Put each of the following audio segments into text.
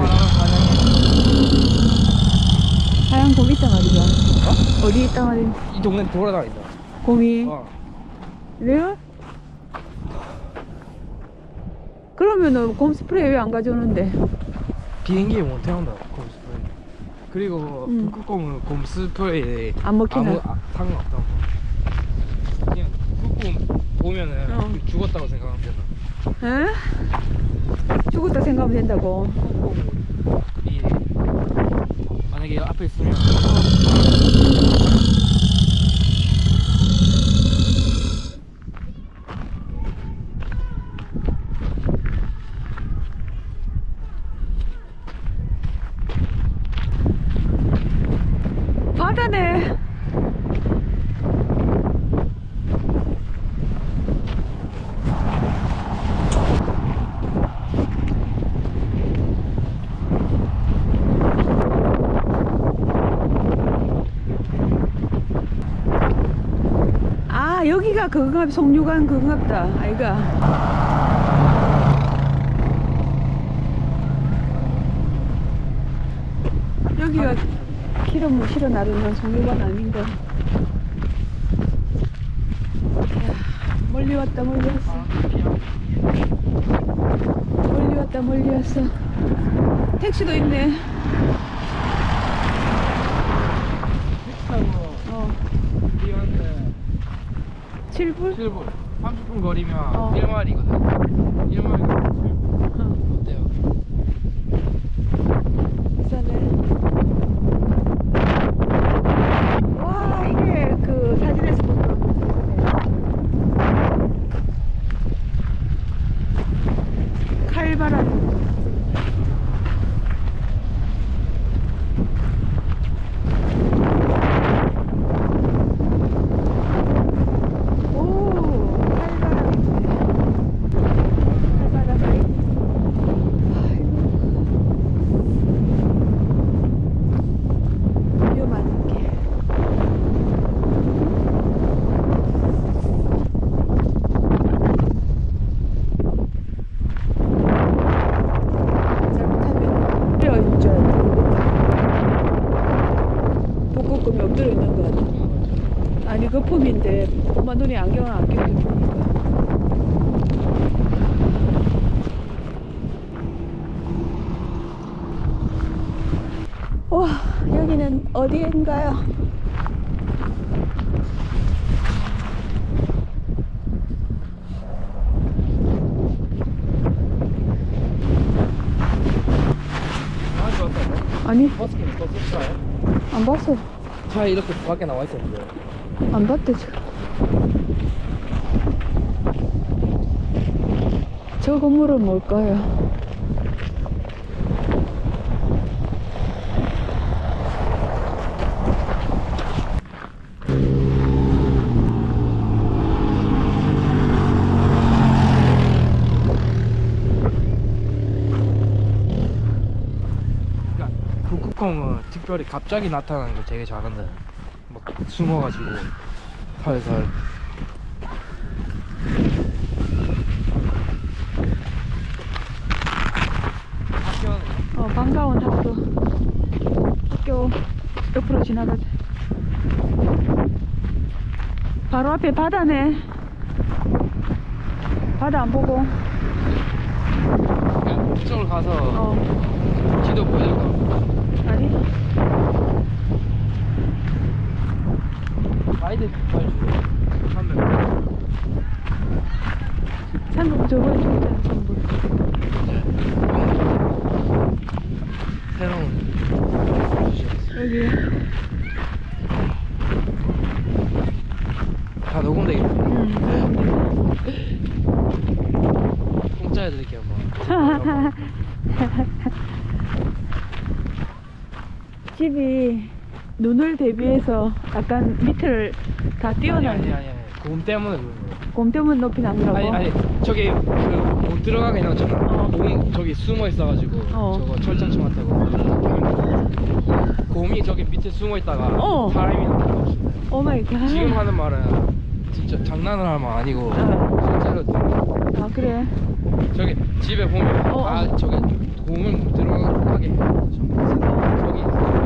사진기 하얀 곰 있단 말이죠. 어? 어디 있단 말이야? 이 동네 돌아다닌다 곰이. 어. 레알? 그러면은 곰 스프레이 왜 안 가져오는데? 비행기에 못 태운다 곰 스프레이 그리고 음. 북극곰은 곰 스프레이에 안 먹히나? 아무 아, 상관없다고 그냥 북극곰 보면은 어. 죽었다고 생각하면 된다 에? 죽었다 생각하면 된다고. 만약에 앞에 있으면 바다네. 아 여기가 그건가 송유관 그건갑다 아이가. 여기가 기름 뭐 실어 나르는 송유관 아닌가. 야, 멀리 왔다 멀리 왔어. 멀리 왔다 멀리 왔어. 택시도 있네 타고 어 우리한테 7불? 7분 30분 거리면 어. 1마일이거든 1마일 어, 어때요? 비싸네 와 이게 그 사진에서 본 거랑 칼바람 오 칼바람 있네 칼바람 아이고 위험한 게 잘못하면 엎드려 있줄 알았다 복고금이 엎드려 있는 거 같아 아니 거품인데 엄마 눈에 안경을 안 끼고 보니까 와 여기는 왔다고? 아니 버스킹 또 씁시나요? 안 봤어 차에 이렇게 밖에 나와 있었는데 안 봤대 지금 저 건물은 뭘까요? 북극곰은 특별히 갑자기 나타나는 거 되게 잘한다. 막 숨어가지고 살살. 어 반가운 학교 학교 옆으로 지나가자. 바로 앞에 바다네. 바다 안 보고. 이쪽으로 가서 어. 지도 보여줄까? 아니 가이드 보여주고 한명 상금 저번에 줬잖아 전부 새로운 여기 다 녹음돼 있네 음. 공짜 해드릴게요 뭐 집이 눈을 대 비해서 약간 밑을 다 띄워놨네 아니 아니 아니 곰 때문에 그런 거야 곰 때문에 높이 나더라고 아니 아니 저기 그못 들어가게 해놨잖아 어. 곰이 저기 숨어 있어가지고 어. 저거 철장청 같다고 곰이 저기 밑에 숨어 있다가 어. 사람이 나타나 없습니다 오 마이 갓 지금 하는 말은 진짜 장난을 할 말 아니고 어. 실제로 아 그래 저기 집에 보면 어, 아 어. 저기 공을 못 들어가게 전부. 저기 있어.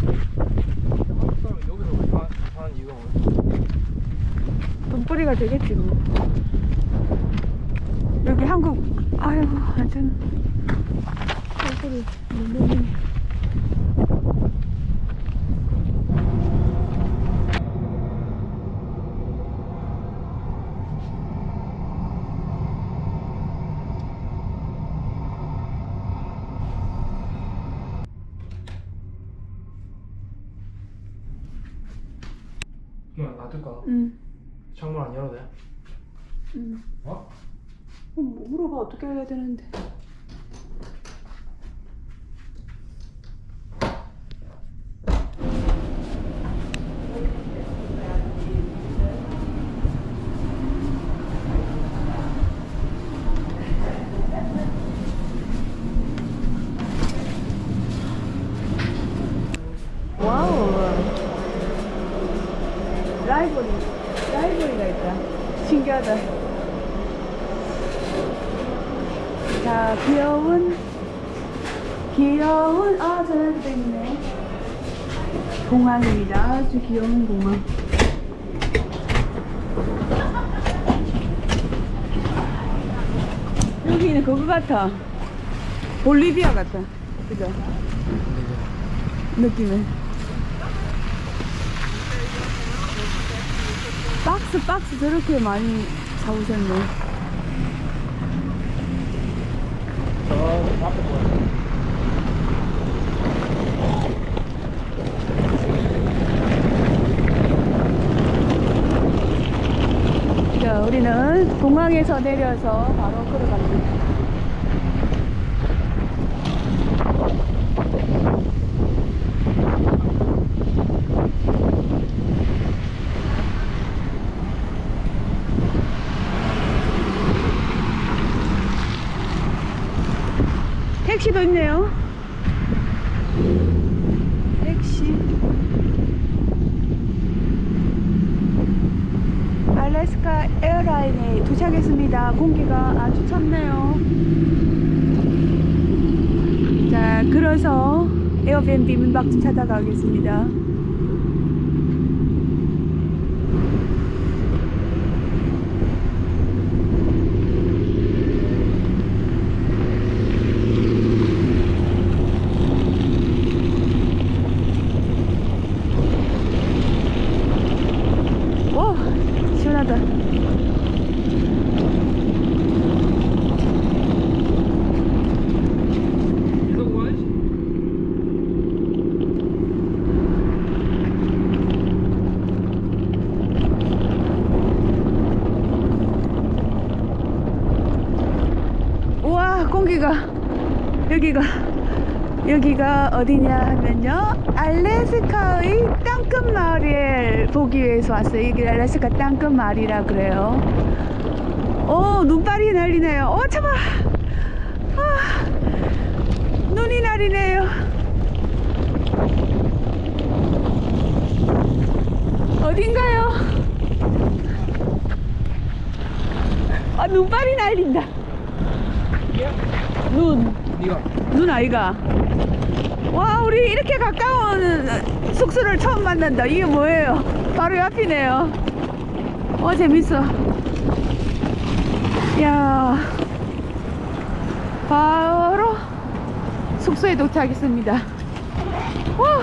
한국 사람이 여기서 사- 사는 이유가 뭐야? 돈벌이가 되겠지 뭐. 여기 한국 아유 완전 얼굴이 너무 그냥 놔둘까? 응. 창문 안 열어도 돼? 응. 어? 어, 뭐 물어봐 어떻게 해야 되는데 wow library library가 있다 신기하다 자 귀여운 귀여운 아 전화기도 있네 공항입니다. 아주 귀여운 공항. 여기는 그거 같아. 볼리비아 같아. 그죠? 느낌은 박스 박스 저렇게 많이 사오셨네. 저 앞에 뭐야? 자, 우리는 공항에서 내려서 바로 걸어갑니다. 택시도 있네요. 택시. 알래스카 에어라인에 도착했습니다. 공기가 아주 찼네요. 자, 그래서 에어비앤비 문박집 찾아가겠습니다. 오, 시원하다. 계속 와야지. 공기가 여기가 여기가 어디냐 하면요. 알래스카의 땅끝 마을을 보기 위해서 왔어요. 여기 알래스카 땅끝 마을이라 그래요. 오 눈발이 날리네요. 어 참아! 아, 눈이 날리네요. 어딘가요? 아 눈발이 날린다 눈, 네가 눈 아이가. 와, 우리 이렇게 가까운 숙소를 처음 만난다. 이게 뭐예요? 바로 옆이네요. 와, 재밌어. 야 바로 숙소에 도착했습니다. 와!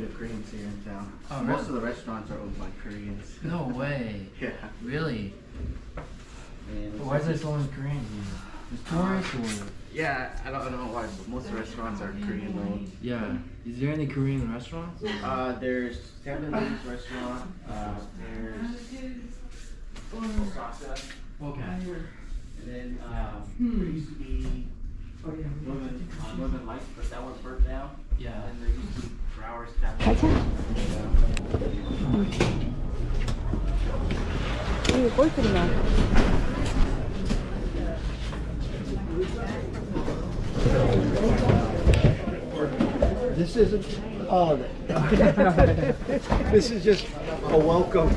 bit of Koreans here in town. Oh, Most really? of the restaurants are owned by Koreans. No way. Yeah. Really? And Why is there so many Koreans here? Just tourists or? Yeah, I don't, I don't know why, but most restaurants are Korean owned. Yeah. Is there any Korean restaurants? Uh, there's Japanese restaurant. Uh, there's Osaka, Okay. and then um, there used to be Northern, uh, Northern Lights, but that was burnt down. Yeah. And there used to be Browers Tavern. 가자. 여기 골프나. This isn't holiday. This is just a welcome.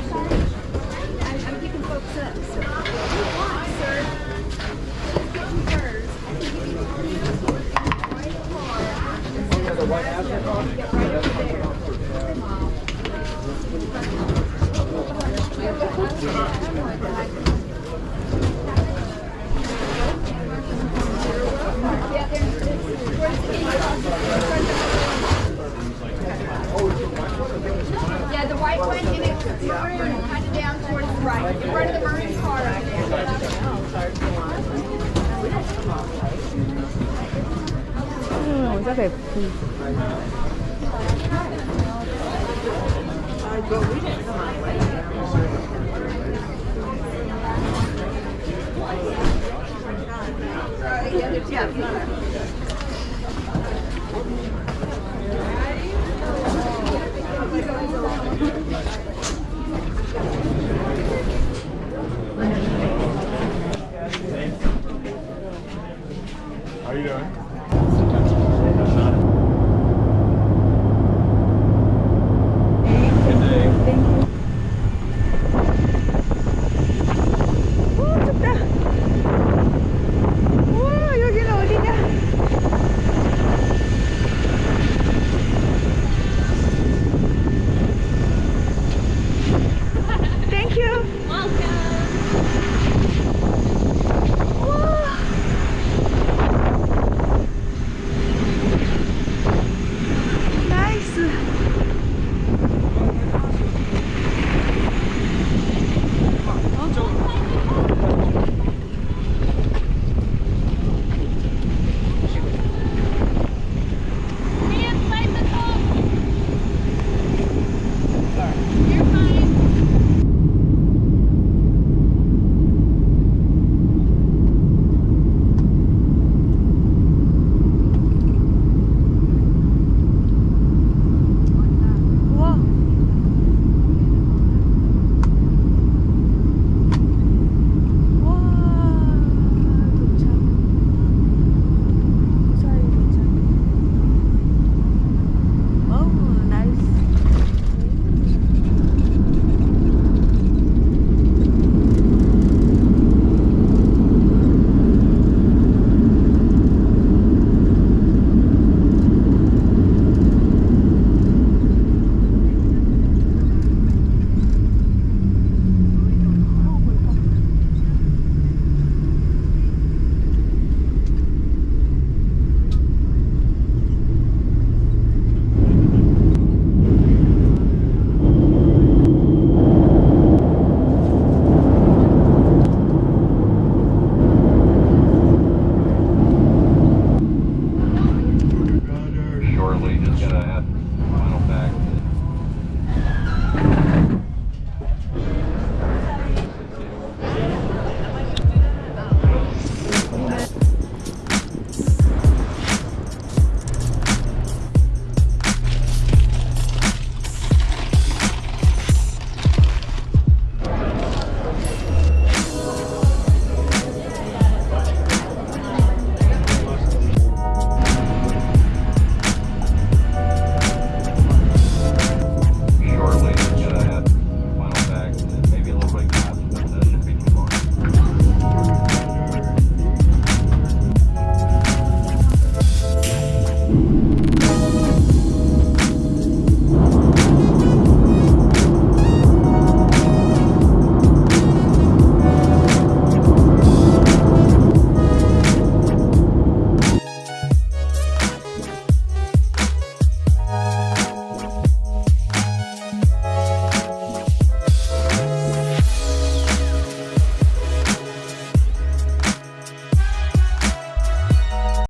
Sorry. There. 응, 저게 예